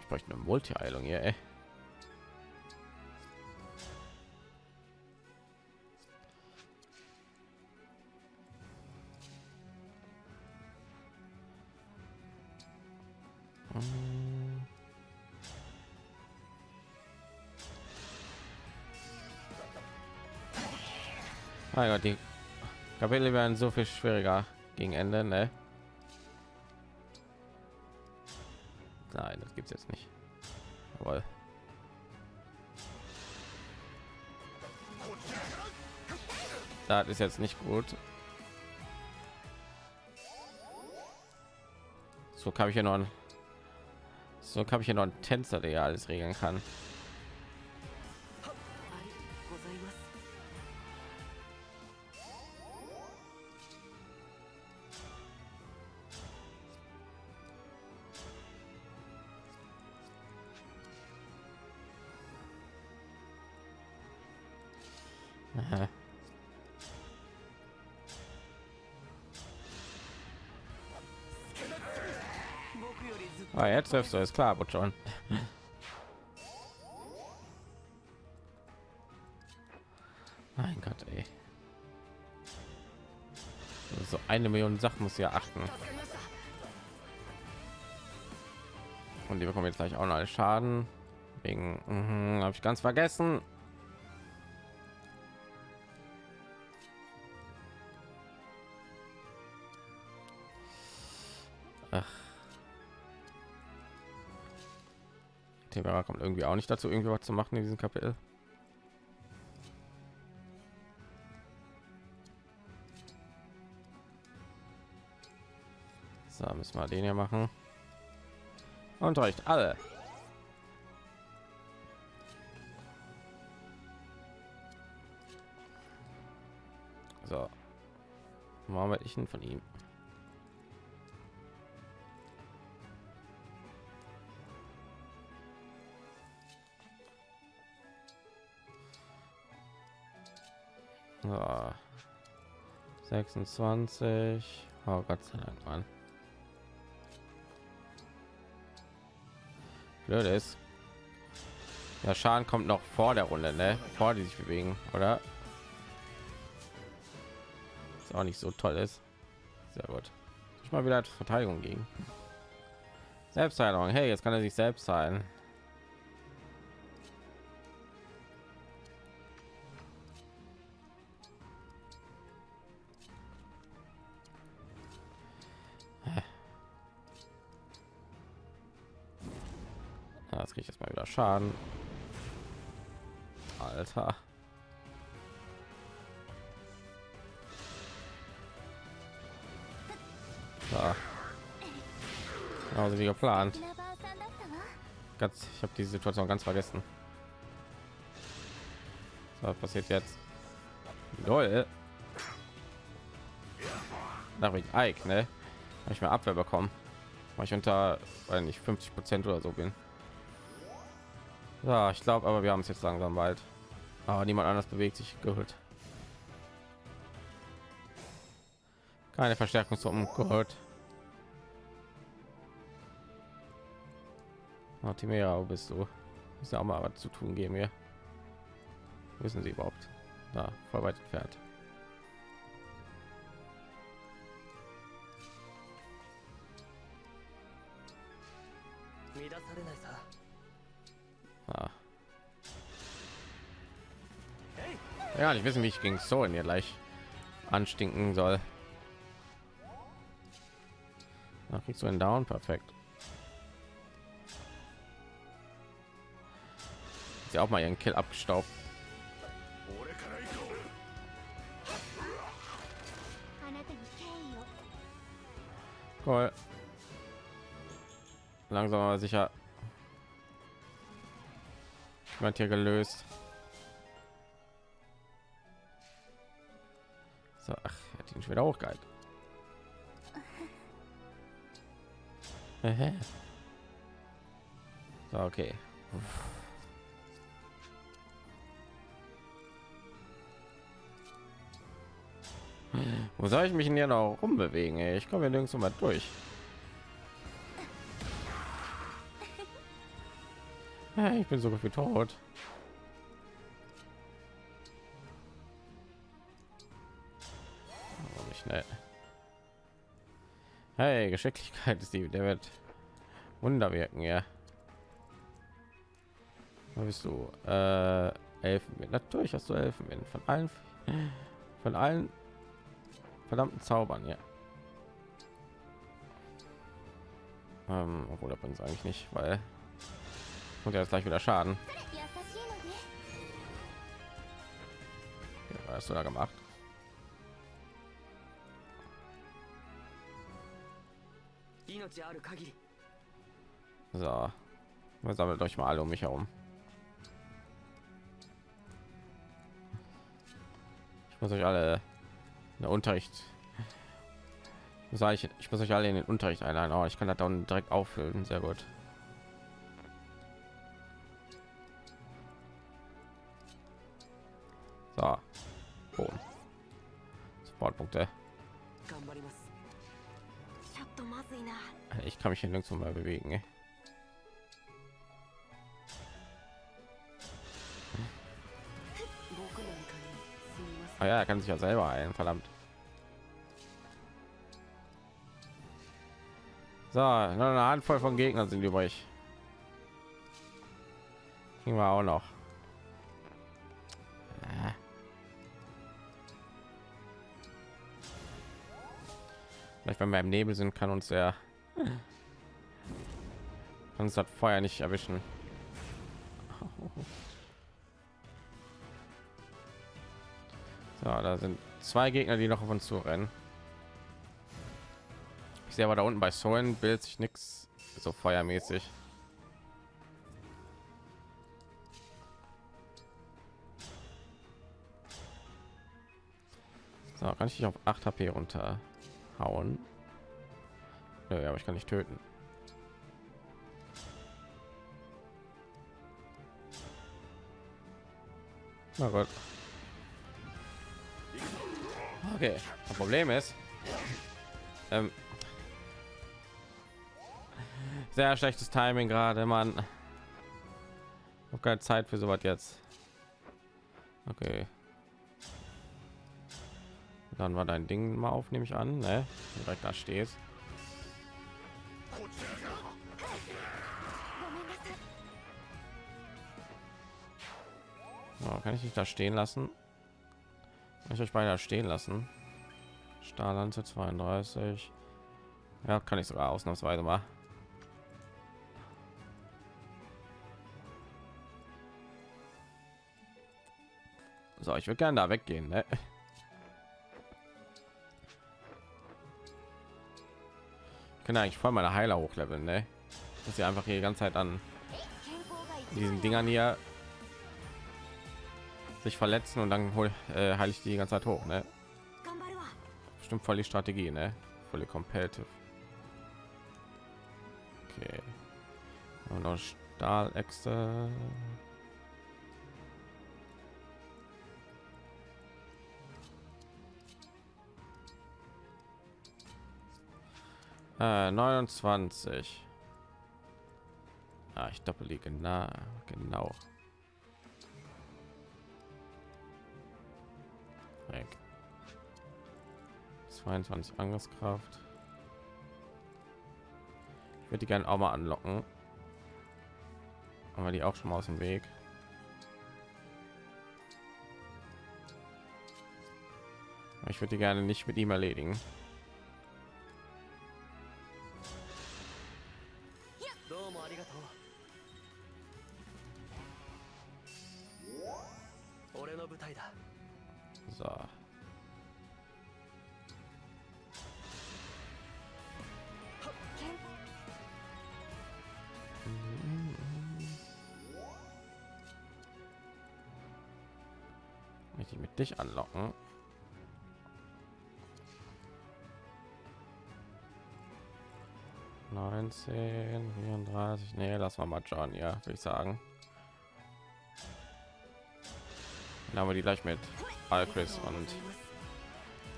A: Ich bräuchte eine Multi-Eilung hier, ey. Mein Gott, die Kapitel werden so viel schwieriger gegen Ende, ne? Nein, das gibt's jetzt nicht. Jawohl. Das ist jetzt nicht gut. So kann ich hier noch so kann ich hier noch einen Tänzer, der ja alles regeln kann. Triffst es klar, aber schon. Mein Gott, ey. So eine Million Sachen muss ja achten. Und die bekommen jetzt gleich auch noch Schaden. Wegen, mhm, habe ich ganz vergessen. Irgendwie auch nicht dazu, irgendwie was zu machen in diesem Kapitel. So, müssen wir den hier machen. Und reicht alle. So. Warum werde ich von ihm? 26. Oh Gott sei Dank, Mann. Blöd ist. Der Schaden kommt noch vor der Runde, ne? Vor die sich bewegen, oder? Ist auch nicht so toll ist. Sehr gut. Ich mal wieder Verteidigung gegen. Selbstheilung. Hey, jetzt kann er sich selbst heilen. Schaden. Alter. Also wie geplant. Ganz, ich habe die Situation ganz vergessen. So, was passiert jetzt? Lol. Nach wegen Ike, ne? Habe ich mir Abwehr bekommen, weil ich unter, weil ich 50 Prozent oder so bin. Ja, ich glaube, aber wir haben es jetzt langsam bald. Aber niemand anders bewegt sich gut. Keine Verstärkungstruppen gut. Timera, wo bist du? Ist ja auch mal was zu tun geben hier. Wissen Sie überhaupt? Da, voll weit entfernt. ja ich wissen wie ich gegen so in ihr gleich anstinken soll. Da so du down perfekt. Sie auch mal ihren kill abgestaubt. Cool. langsam aber sicher. Wird hier gelöst. Ihn schon wieder hochgehalten. so, okay. Wo soll ich mich denn hier noch rumbewegen? Ey? Ich komme nirgends mal durch. Ich bin so gefühlt tot. Äh. Hey, Geschicklichkeit ist die, der wird Wunder wirken, ja. Wo bist du? Äh, Elfenwind. Natürlich hast du Elfenwind von allen, von allen verdammten Zaubern, ja. Ähm, obwohl, da eigentlich nicht, weil und jetzt gleich wieder Schaden. Was hast du da gemacht? So, wir sammelt euch mal alle um mich herum. Ich muss euch alle in den Unterricht. Ich muss, eigentlich, ich muss euch alle in den Unterricht einladen. Oh, ich kann das dann direkt auffüllen. Sehr gut. So, Boom. Sportpunkte ich kann mich hier nirgendwo mal bewegen ey. Ah ja, er kann sich ja selber ein, verdammt. So, eine Handvoll von Gegnern sind übrig. Kriegen wir auch noch. Äh. Vielleicht, wenn wir im Nebel sind, kann uns der kann uns das Feuer nicht erwischen. So, da sind zwei Gegner, die noch auf uns zu rennen. Ich sehe aber da unten bei Soen bildet sich nichts so feuermäßig. So, kann ich dich auf 8 HP runterhauen? Nö, aber ich kann nicht töten. Na gut. Okay, das Problem ist, ähm, sehr schlechtes Timing gerade, Mann. Ich habe keine Zeit für sowas jetzt. Okay. Dann war dein Ding mal auf, nehme ich an, ne? Direkt da steht. Genau, kann ich nicht da stehen lassen kann ich euch beinahe stehen lassen stahllanze 32 ja kann ich sogar ausnahmsweise mal so ich würde gerne da weggehen ne? ich kann eigentlich voll meine heiler hochleveln ne? dass sie einfach hier die ganze zeit an diesen dingern hier sich verletzen und dann hol, äh, heile ich die ganze Zeit hoch, ne? Bestimmt voll die Strategie, ne? Volle competitive. Okay. Und noch Stahläxte. Äh, 29. Ah, ich doppel die genau, genau. 22 Angriffskraft. Ich würde die gerne auch mal anlocken. Aber die auch schon mal aus dem Weg. Ich würde die gerne nicht mit ihm erledigen. 19 34 nee lass mal mal john ja würde ich sagen dann haben wir die gleich mit all und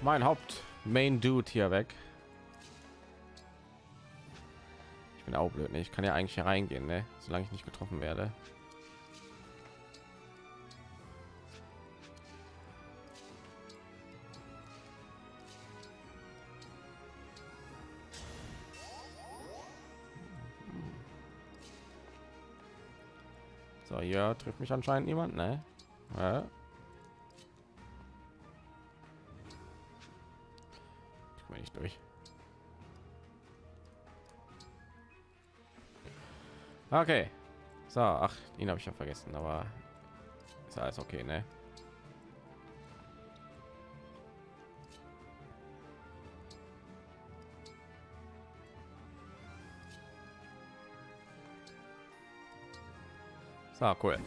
A: mein haupt main dude hier weg ich bin auch blöd ne? ich kann ja eigentlich hier reingehen ne? solange ich nicht getroffen werde hier trifft mich anscheinend niemand, ne? Ja. Ich komme nicht durch. Okay. So, ach, ihn habe ich ja vergessen, aber ist alles okay, ne? So, cool.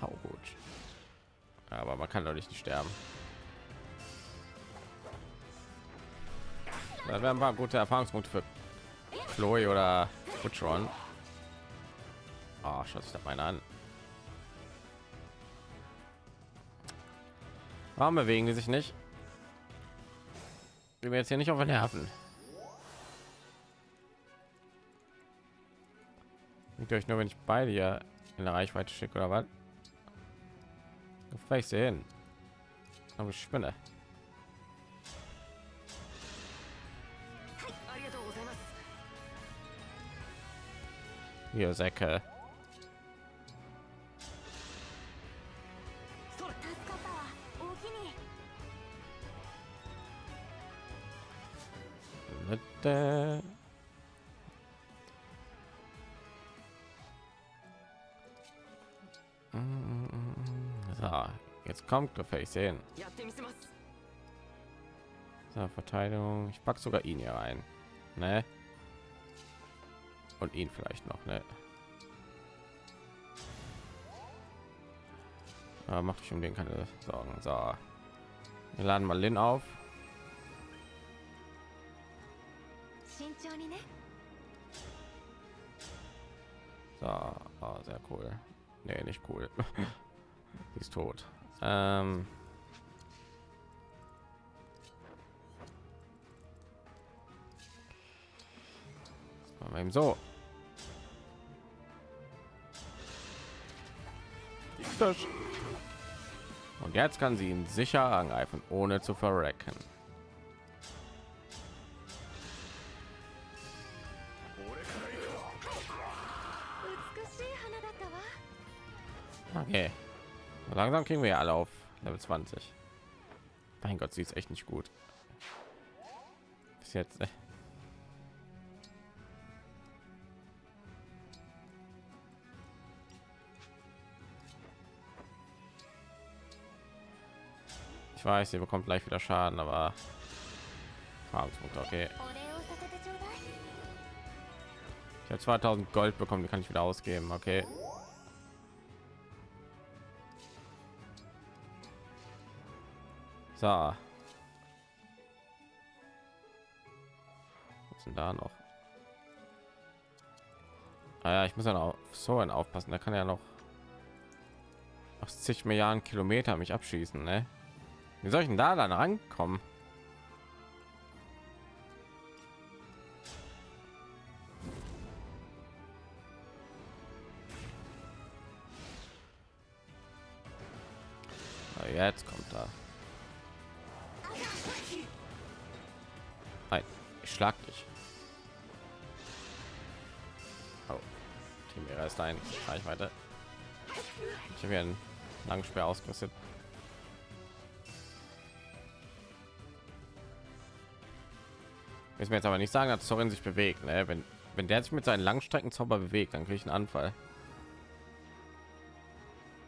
A: Hau gut. Aber man kann doch nicht sterben. Da wären ein paar gute Erfahrungspunkte für Chloe oder Butchron. Oh, schaut sich das meine an. Warum bewegen die sich nicht? Wir jetzt hier nicht auf den Nerven. Ihr euch nur, wenn ich beide hier in der Reichweite schicke oder was? Vielleicht sehen. Aber ich spinne. Hier Säcke. Kommt,
C: Gefäß hin.
A: So, Verteidigung. Ich pack sogar ihn hier rein. Ne? Und ihn vielleicht noch, ne? Ja, macht schon den keine Sorgen. So. Wir laden mal Lin auf. So, oh, sehr cool. Nee, nicht cool. Sie ist tot. Ähm. Das machen wir eben so. Und jetzt kann sie ihn sicher angreifen, ohne zu verrecken. langsam kriegen wir ja alle auf Level 20. Mein Gott, sie ist echt nicht gut. Bis jetzt. Ich weiß, sie bekommt gleich wieder Schaden, aber okay. Ich habe 2000 Gold bekommen, die kann ich wieder ausgeben, okay. So. Was denn da noch? Ah ja, ich muss ja noch auf Soren aufpassen. Da kann ja noch nach zig Milliarden Kilometer mich abschießen, ne? Wie soll ich denn da dann rankommen? Jetzt kommt schlag dich. Oh, Team ist ein Reichweite. Ich habe einen langen Speer ausgerüstet. Ist mir jetzt aber nicht sagen, dass Sorin sich bewegt. Ne? Wenn, wenn der sich mit seinen Langstreckenzauber bewegt, dann kriege ich einen Anfall.